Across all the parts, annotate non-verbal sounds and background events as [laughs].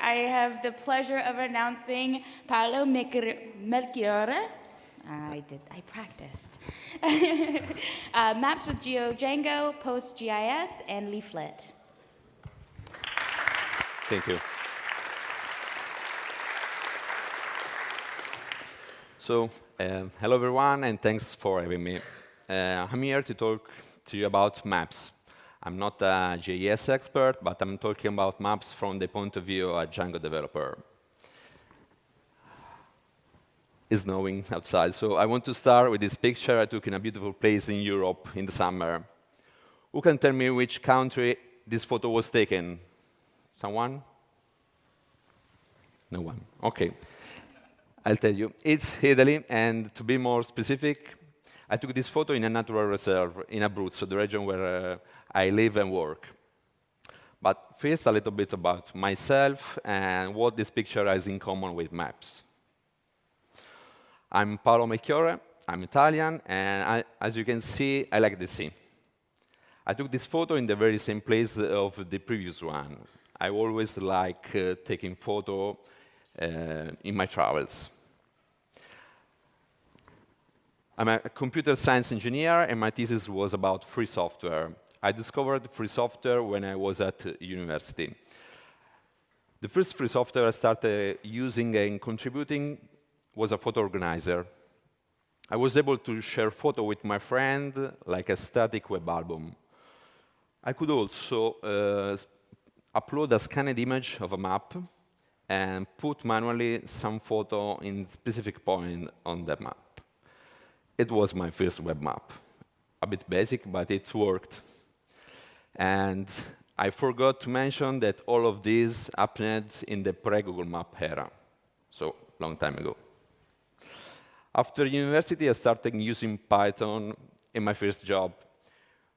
I have the pleasure of announcing Paolo Melchiorre. I did, I practiced. [laughs] uh, maps with GeoDjango, PostGIS, and Leaflet. Thank you. So, um, hello everyone, and thanks for having me. Uh, I'm here to talk to you about maps. I'm not a JS expert, but I'm talking about maps from the point of view of a Django developer. It's snowing outside, so I want to start with this picture I took in a beautiful place in Europe in the summer. Who can tell me which country this photo was taken? Someone? No one. OK. I'll tell you. It's Italy, and to be more specific, I took this photo in a natural reserve in Abruzzo, the region where uh, I live and work. But first, a little bit about myself and what this picture has in common with maps. I'm Paolo Melchiorre, I'm Italian, and I, as you can see, I like the sea. I took this photo in the very same place of the previous one. I always like uh, taking photo uh, in my travels. I'm a computer science engineer, and my thesis was about free software. I discovered free software when I was at university. The first free software I started using and contributing was a photo organizer. I was able to share photo with my friend like a static web album. I could also uh, upload a scanned image of a map and put manually some photo in specific point on the map. It was my first web map. A bit basic, but it worked. And I forgot to mention that all of these happened in the pre-Google Map era, so long time ago. After university, I started using Python in my first job.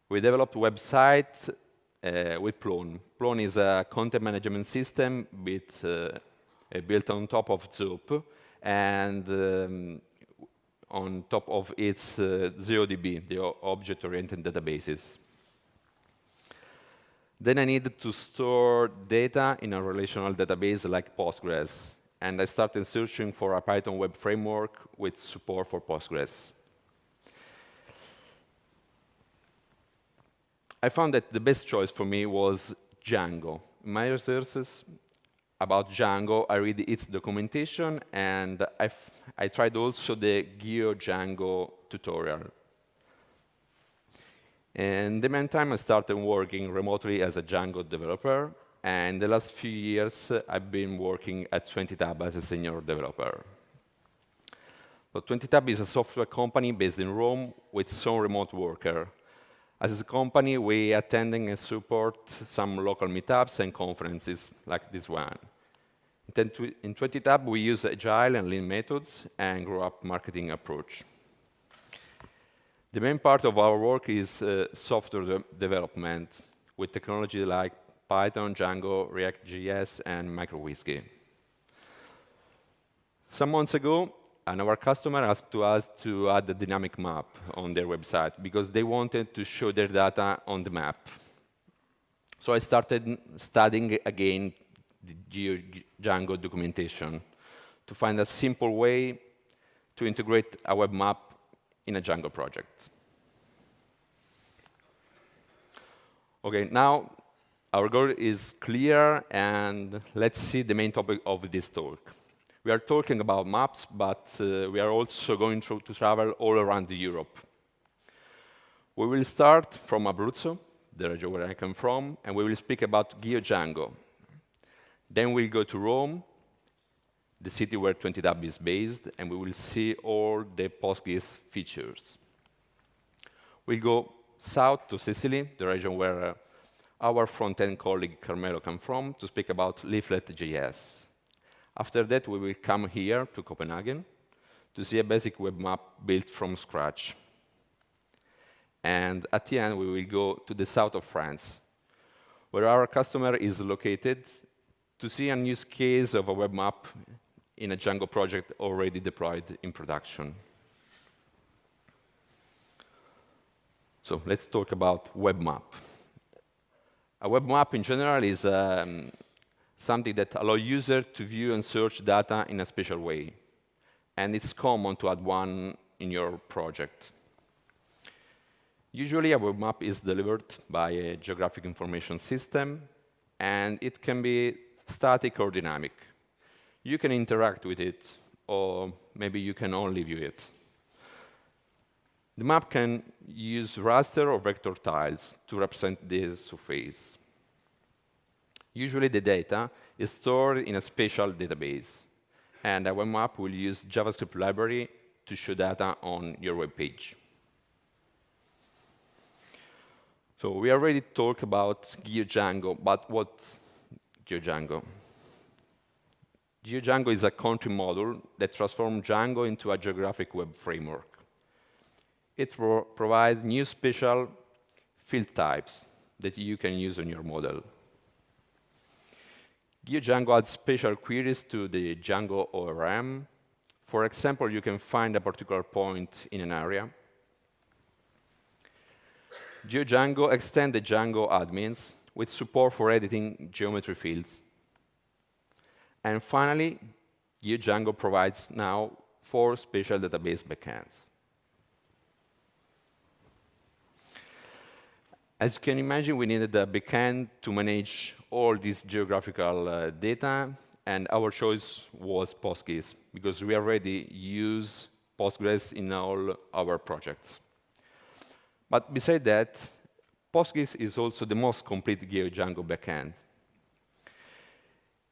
We developed a website uh, with Plone. Plone is a content management system with, uh, built on top of Zope, and um, on top of its uh, ZODB, the object-oriented databases. Then I needed to store data in a relational database like Postgres. And I started searching for a Python web framework with support for Postgres. I found that the best choice for me was Django. In my researches, about Django, I read its documentation, and I tried also the GeoDjango tutorial. In the meantime, I started working remotely as a Django developer, and the last few years, uh, I've been working at 20Tab as a senior developer. So 20Tab is a software company based in Rome with some remote worker. As a company, we attending and support some local meetups and conferences like this one. In 20Tab, we use agile and lean methods and grow up marketing approach. The main part of our work is uh, software de development with technology like Python, Django, React.js, and uWSGI. Some months ago, our customer asked to us to add a dynamic map on their website because they wanted to show their data on the map. So I started studying again the Django documentation to find a simple way to integrate a web map in a Django project. OK, now our goal is clear, and let's see the main topic of this talk. We are talking about maps, but uh, we are also going to, to travel all around Europe. We will start from Abruzzo, the region where I come from, and we will speak about GeoDjango, then we'll go to Rome, the city where 20Tab is based, and we will see all the PostGIS features. We'll go south to Sicily, the region where uh, our front-end colleague Carmelo comes from, to speak about Leaflet.js. After that, we will come here to Copenhagen to see a basic web map built from scratch. And at the end, we will go to the south of France, where our customer is located to see a use case of a web map in a Django project already deployed in production. So let's talk about web map. A web map in general is um, something that allows users to view and search data in a special way. And it's common to add one in your project. Usually, a web map is delivered by a geographic information system, and it can be static or dynamic. You can interact with it, or maybe you can only view it. The map can use raster or vector tiles to represent this surface. Usually, the data is stored in a spatial database, and web map will use JavaScript library to show data on your web page. So we already talked about GeoDjango, but what's GeoDjango? GeoDjango is a contrib module that transforms Django into a geographic web framework. It pro provides new special field types that you can use on your model. GeoDjango adds special queries to the Django ORM. For example, you can find a particular point in an area. GeoDjango extends the Django admins with support for editing geometry fields. And finally, GeoDjango provides now four special database backends. As you can imagine, we needed a backend to manage all this geographical uh, data, and our choice was PostGIS, because we already use Postgres in all our projects. But besides that, PostGIS is also the most complete GeoDjango backend.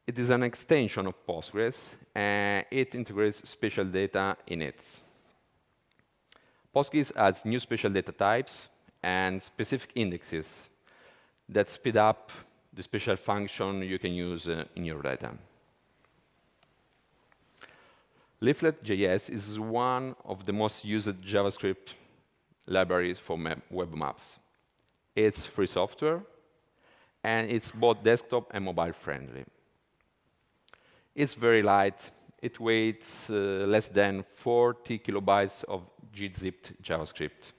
It is an extension of Postgres, and it integrates special data in it. PostGIS adds new special data types, and specific indexes that speed up the special function you can use uh, in your data. Leaflet.js is one of the most used JavaScript libraries for web maps. It's free software, and it's both desktop and mobile friendly. It's very light. It weighs uh, less than 40 kilobytes of gzipped JavaScript.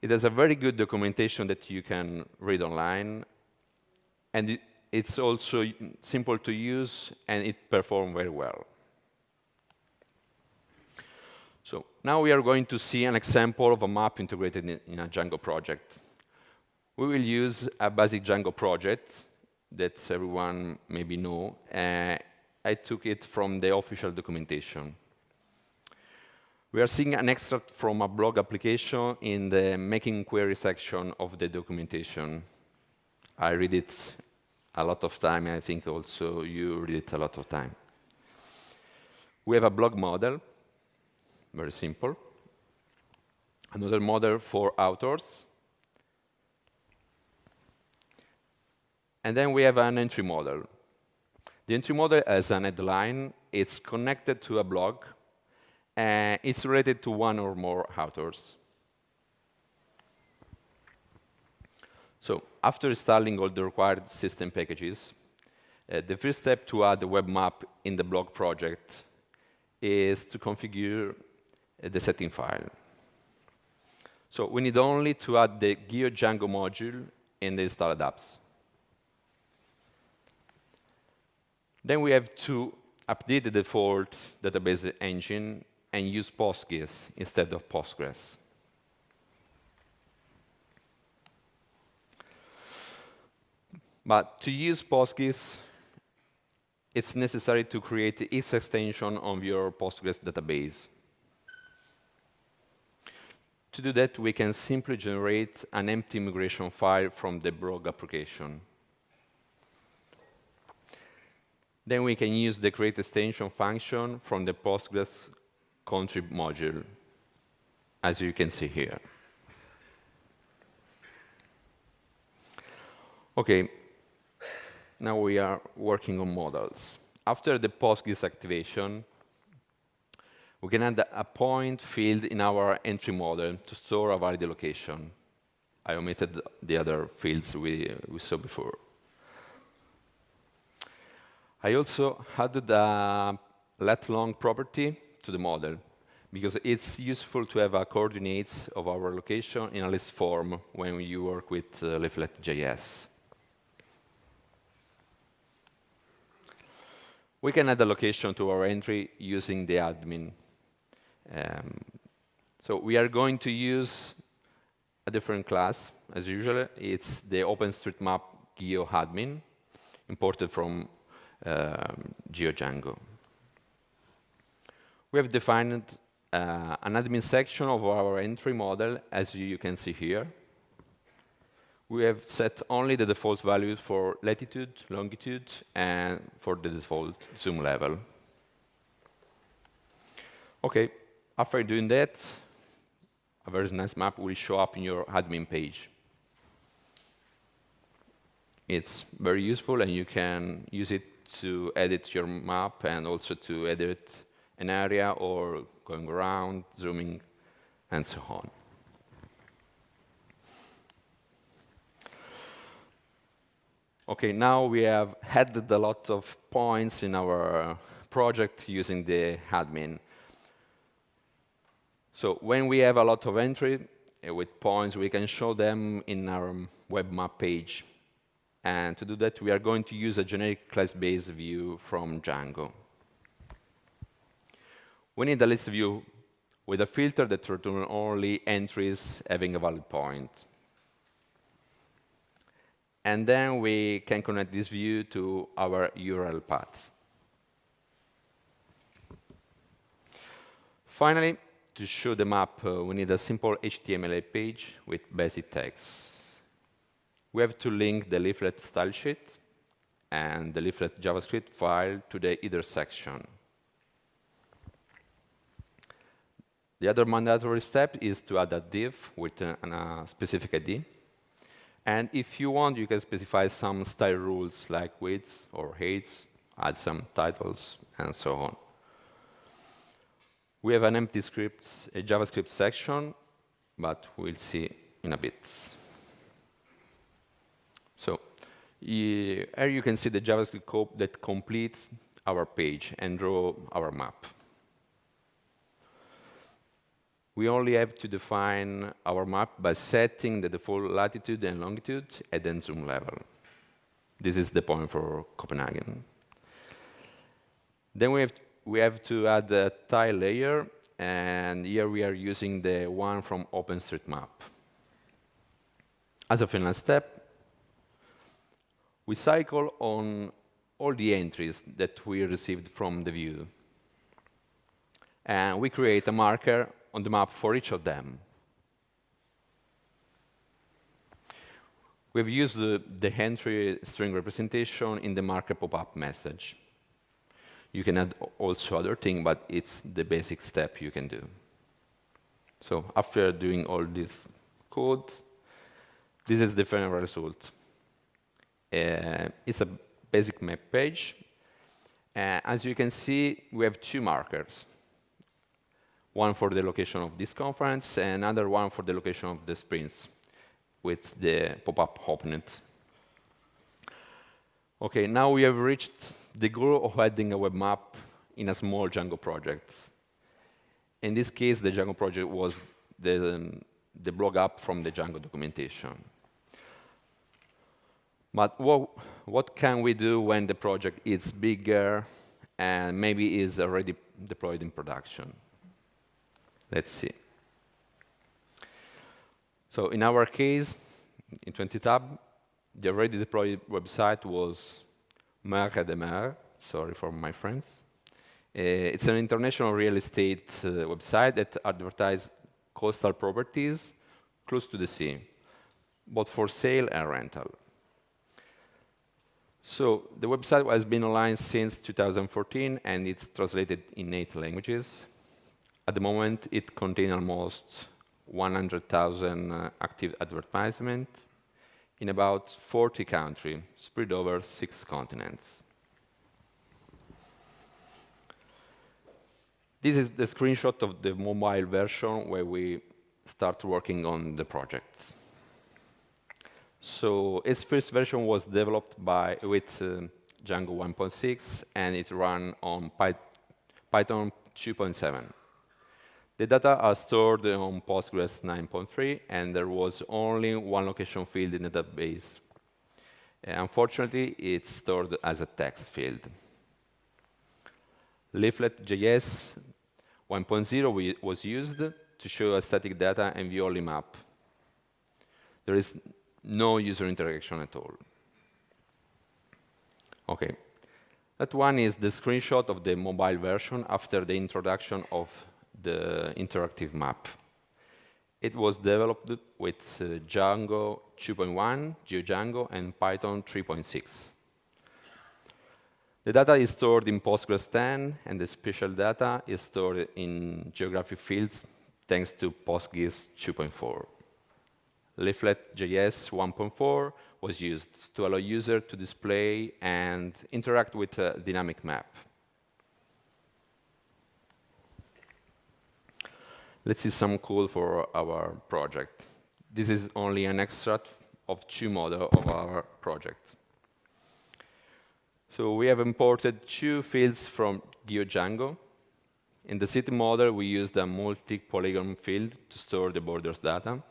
It has a very good documentation that you can read online, and it, it's also simple to use, and it performs very well. So now we are going to see an example of a map integrated in, in a Django project. We will use a basic Django project that everyone maybe know. Uh, I took it from the official documentation. We are seeing an extract from a blog application in the making query section of the documentation. I read it a lot of time, and I think also you read it a lot of time. We have a blog model, very simple. Another model for authors. And then we have an entry model. The entry model has an headline. It's connected to a blog uh, it's related to one or more authors. So after installing all the required system packages, uh, the first step to add the web map in the blog project is to configure the setting file. So we need only to add the GeoDjango module in the installed apps. Then we have to update the default database engine and use PostGIS instead of Postgres. But to use PostGIS, it's necessary to create its extension on your Postgres database. To do that, we can simply generate an empty migration file from the blog application. Then we can use the create extension function from the Postgres contrib module, as you can see here. OK, now we are working on models. After the PostGIS activation, we can add a point field in our entry model to store a valid location. I omitted the other fields we, we saw before. I also added a let long property to the model because it's useful to have a coordinates of our location in a list form when you work with uh, Leaflet.js. we can add a location to our entry using the admin. Um, so we are going to use a different class, as usual. It's the OpenStreetMap GeoAdmin, imported from um, GeoDjango. We have defined uh, an admin section of our entry model, as you can see here. We have set only the default values for latitude, longitude, and for the default zoom level. OK, after doing that, a very nice map will show up in your admin page. It's very useful, and you can use it to edit your map and also to edit an area or going around, zooming, and so on. OK, now we have added a lot of points in our project using the admin. So when we have a lot of entry uh, with points, we can show them in our web map page. And to do that, we are going to use a generic class-based view from Django. We need a list view with a filter that returns only entries having a valid point. And then we can connect this view to our URL paths. Finally, to show the map, uh, we need a simple HTML page with basic text. We have to link the leaflet style sheet and the leaflet JavaScript file to the header section. The other mandatory step is to add a div with a, a specific ID. And if you want, you can specify some style rules like width or heights, add some titles, and so on. We have an empty script, a JavaScript section, but we'll see in a bit. So here you can see the JavaScript code that completes our page and draw our map. We only have to define our map by setting the default latitude and longitude at the zoom level. This is the point for Copenhagen. Then we have we have to add a tile layer, and here we are using the one from OpenStreetMap. As a final step, we cycle on all the entries that we received from the view. And we create a marker on the map for each of them. We've used the, the entry string representation in the marker pop-up message. You can add also other things, but it's the basic step you can do. So after doing all this code, this is the final result. Uh, it's a basic map page. Uh, as you can see, we have two markers. One for the location of this conference, and another one for the location of the sprints with the pop-up opened. OK, now we have reached the goal of adding a web map in a small Django project. In this case, the Django project was the, um, the blog app from the Django documentation. But what, what can we do when the project is bigger and maybe is already deployed in production? Let's see. So in our case, in 20tab, the already deployed website was Mer et Demeures, sorry for my friends. Uh, it's an international real estate uh, website that advertises coastal properties close to the sea, both for sale and rental. So the website has been online since 2014, and it's translated in eight languages. At the moment, it contains almost 100,000 uh, active advertisements in about 40 countries, spread over six continents. This is the screenshot of the mobile version where we start working on the project. So its first version was developed by, with uh, Django 1.6, and it ran on Py Python 2.7. The data are stored on Postgres 9.3, and there was only one location field in the database. Uh, unfortunately, it's stored as a text field. Leaflet.js 1.0 was used to show a static data and view only map. There is no user interaction at all. OK. That one is the screenshot of the mobile version after the introduction of the interactive map. It was developed with uh, Django 2.1, GeoDjango, and Python 3.6. The data is stored in Postgres 10, and the spatial data is stored in geographic fields thanks to PostGIS 2.4. Leaflet.js 1.4 was used to allow users to display and interact with a dynamic map. Let's see some code for our project. This is only an extract of two models of our project. So we have imported two fields from GeoDjango. In the city model, we used a multi-polygon field to store the borders data.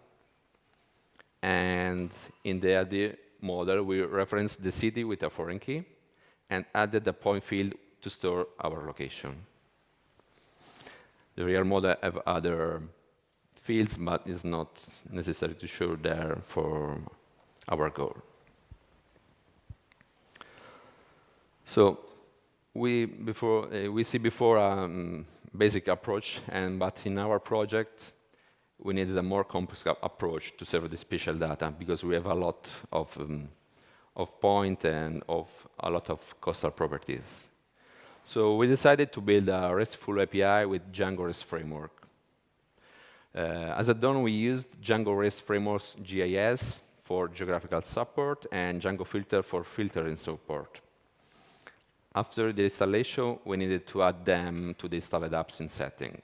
And in the ID model, we referenced the city with a foreign key and added a point field to store our location. The real model have other fields, but it's not necessary to show there for our goal. So we, before, uh, we see before a um, basic approach, and, but in our project, we needed a more complex approach to serve the spatial data because we have a lot of, um, of point and of a lot of coastal properties. So we decided to build a RESTful API with Django REST framework. Uh, as a done, we used Django REST framework's GIS for geographical support and Django filter for filtering support. After the installation, we needed to add them to the installed apps in setting.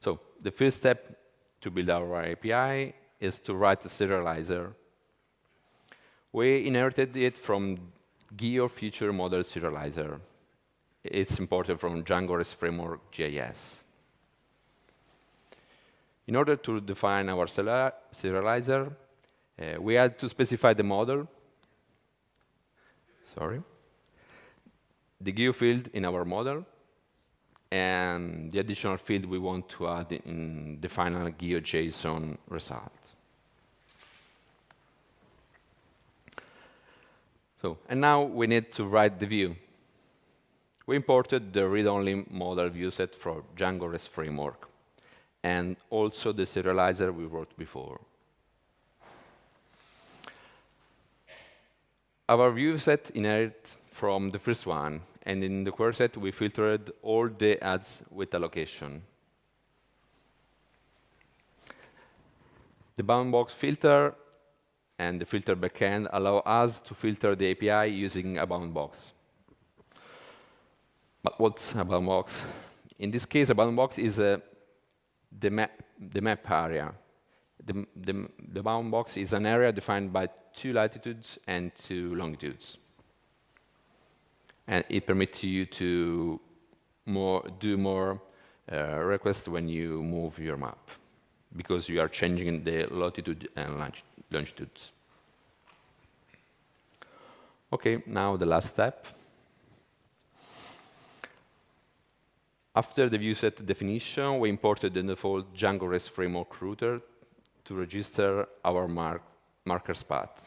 So the first step to build our API is to write a serializer. We inherited it from GeoFeatureModelSerializer. It's imported from Django REST Framework GIS. In order to define our serializer, uh, we had to specify the model sorry, the geo field in our model, and the additional field we want to add in the final GeoJSON result. So, and now we need to write the view. We imported the read-only model viewset from Django REST framework, and also the serializer we wrote before. Our view set inherits from the first one, and in the query set, we filtered all the ads with a location. The bound box filter and the filter backend allow us to filter the API using a bound box. But what's a bound box? In this case, a bound box is a, the, map, the map area. The, the, the bound box is an area defined by two latitudes and two longitudes. And it permits you to more, do more uh, requests when you move your map, because you are changing the latitude and longitudes. OK, now the last step. After the viewset definition, we imported the default Django REST framework router to register our mark markers path.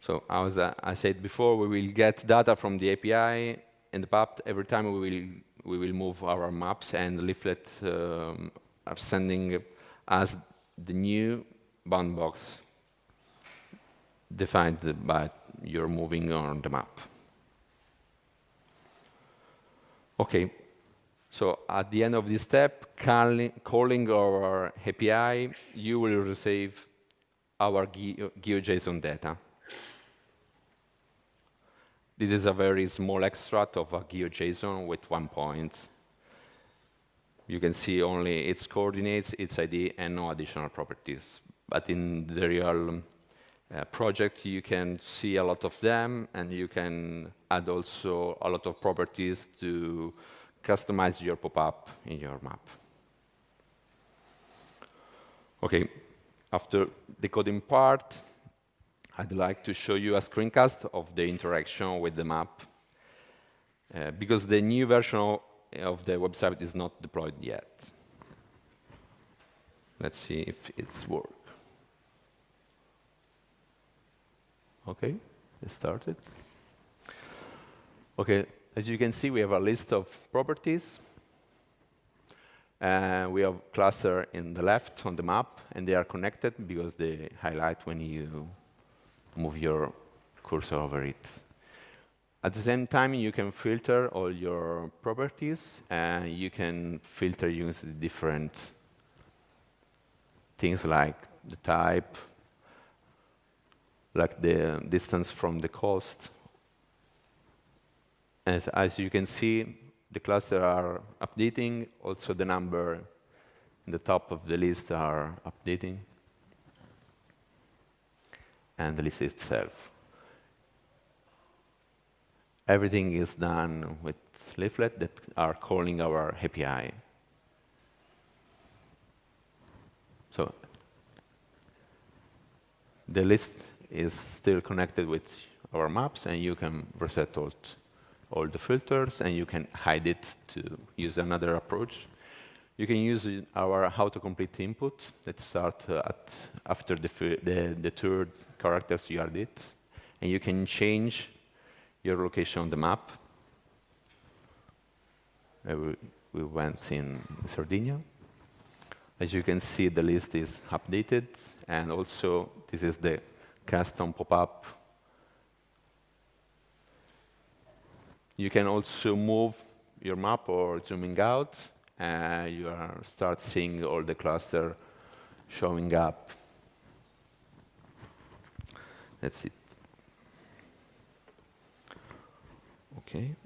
So as I said before, we will get data from the API and the path every time we will, we will move our maps and leaflet um, are sending us the new bound box defined by your moving on the map. OK, so at the end of this step, calling our API, you will receive our GeoJSON data. This is a very small extract of a GeoJSON with one point. You can see only its coordinates, its ID, and no additional properties. But in the real uh, project, you can see a lot of them, and you can add also a lot of properties to customize your pop-up in your map. OK, after the coding part, I'd like to show you a screencast of the interaction with the map, uh, because the new version of the website is not deployed yet. Let's see if it's work. OK, it started. OK, as you can see, we have a list of properties. And we have cluster in the left on the map, and they are connected because they highlight when you move your cursor over it. At the same time, you can filter all your properties, and you can filter using different things like the type, like the distance from the coast. As, as you can see, the clusters are updating. Also, the number in the top of the list are updating. And the list itself. Everything is done with leaflet that are calling our API. So the list is still connected with our maps, and you can reset all, all the filters, and you can hide it to use another approach. You can use our autocomplete input that start uh, at after the, the, the third characters you add it, and you can change your location on the map. Uh, we, we went in Sardinia. As you can see, the list is updated, and also this is the custom pop-up. You can also move your map or zooming out, and you start seeing all the cluster showing up. That's it. Okay.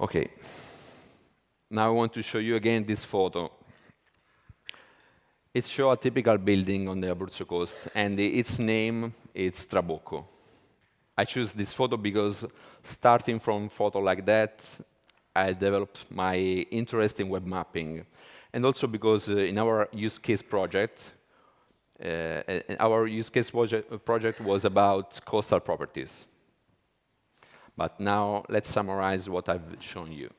Okay. Now I want to show you again this photo. It shows a typical building on the Abruzzo coast, and its name is Trabocco. I choose this photo because starting from photo like that, I developed my interest in web mapping. And also because uh, in our use case project, uh, our use case project, was about coastal properties. But now let's summarize what I've shown you.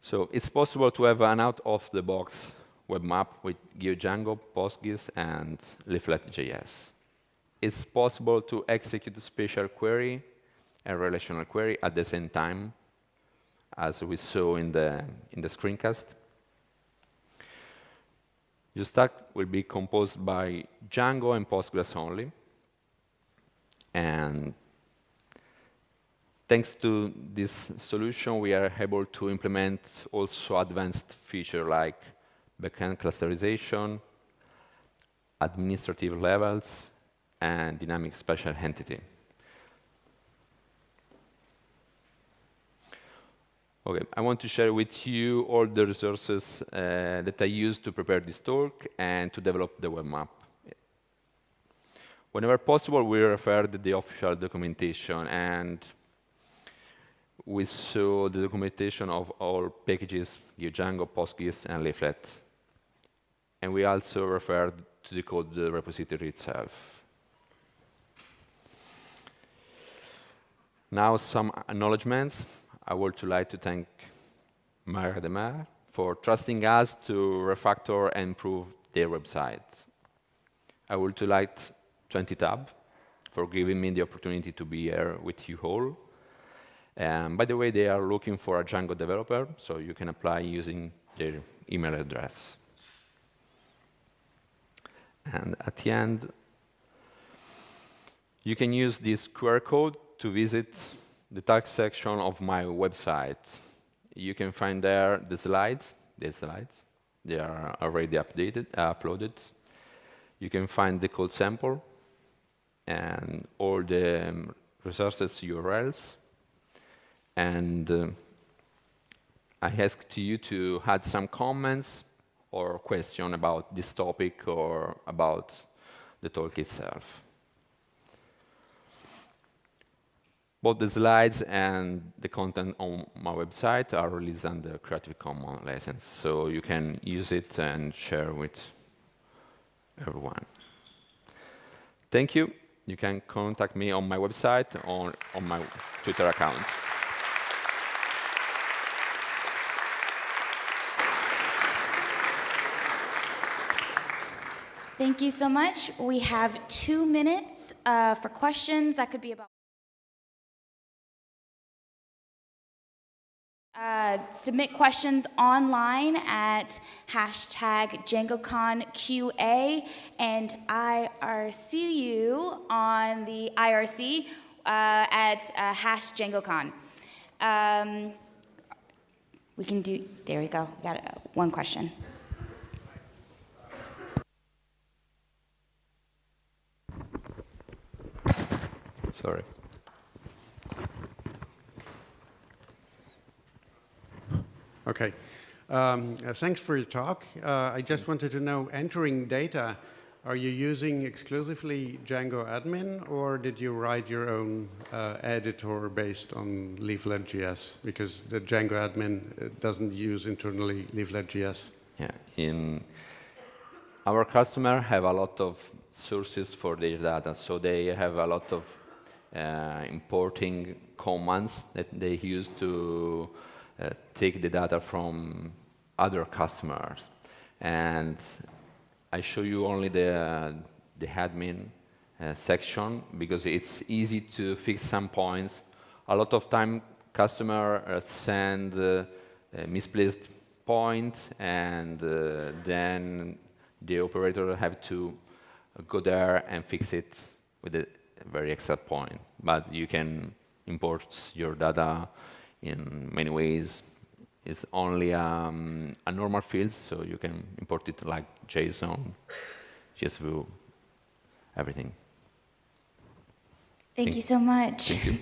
So it's possible to have an out-of-the-box web map with GeoDjango, PostGIS, and Leaflet.js. It's possible to execute a special query and relational query at the same time, as we saw in the, in the screencast. Your stack will be composed by Django and Postgres only. And thanks to this solution, we are able to implement also advanced features like backend clusterization, administrative levels, and dynamic special entity. Okay, I want to share with you all the resources uh, that I used to prepare this talk and to develop the web map. Whenever possible, we referred to the official documentation, and we saw the documentation of all packages, Django, PostGIS, and Leaflet. And we also referred to the code repository itself. Now some acknowledgements. I would like to thank Mer et Demeures for trusting us to refactor and improve their website. I would like 20tab for giving me the opportunity to be here with you all. And by the way, they are looking for a Django developer, so you can apply using their email address. And at the end, you can use this QR code to visit the tags section of my website. You can find there the slides, the slides. They are already updated, uh, uploaded. You can find the code sample and all the um, resources URLs. And uh, I ask to you to add some comments or question about this topic or about the talk itself. Both the slides and the content on my website are released under Creative Commons license, so you can use it and share with everyone. Thank you. You can contact me on my website or on my Twitter account. Thank you so much. We have two minutes uh, for questions. That could be about. Uh, submit questions online at hashtag DjangoConQA and IRC you on the IRC uh, at uh, hash DjangoCon. Um, we can do, there we go, got uh, one question. Sorry. Okay. Um, uh, thanks for your talk. Uh, I just wanted to know, entering data, are you using exclusively Django admin or did you write your own uh, editor based on Leaflet.js? Because the Django admin uh, doesn't use internally Leaflet.js. Yeah. In our customer have a lot of sources for their data, so they have a lot of uh, importing commands that they use to take the data from other customers. And I show you only the, the admin uh, section because it's easy to fix some points. A lot of time customer uh, send uh, misplaced point and uh, then the operator have to go there and fix it with a very exact point. But you can import your data in many ways. It's only um, a normal field, so you can import it like JSON, JSView, everything. Thank, Thank you so much. Thank you.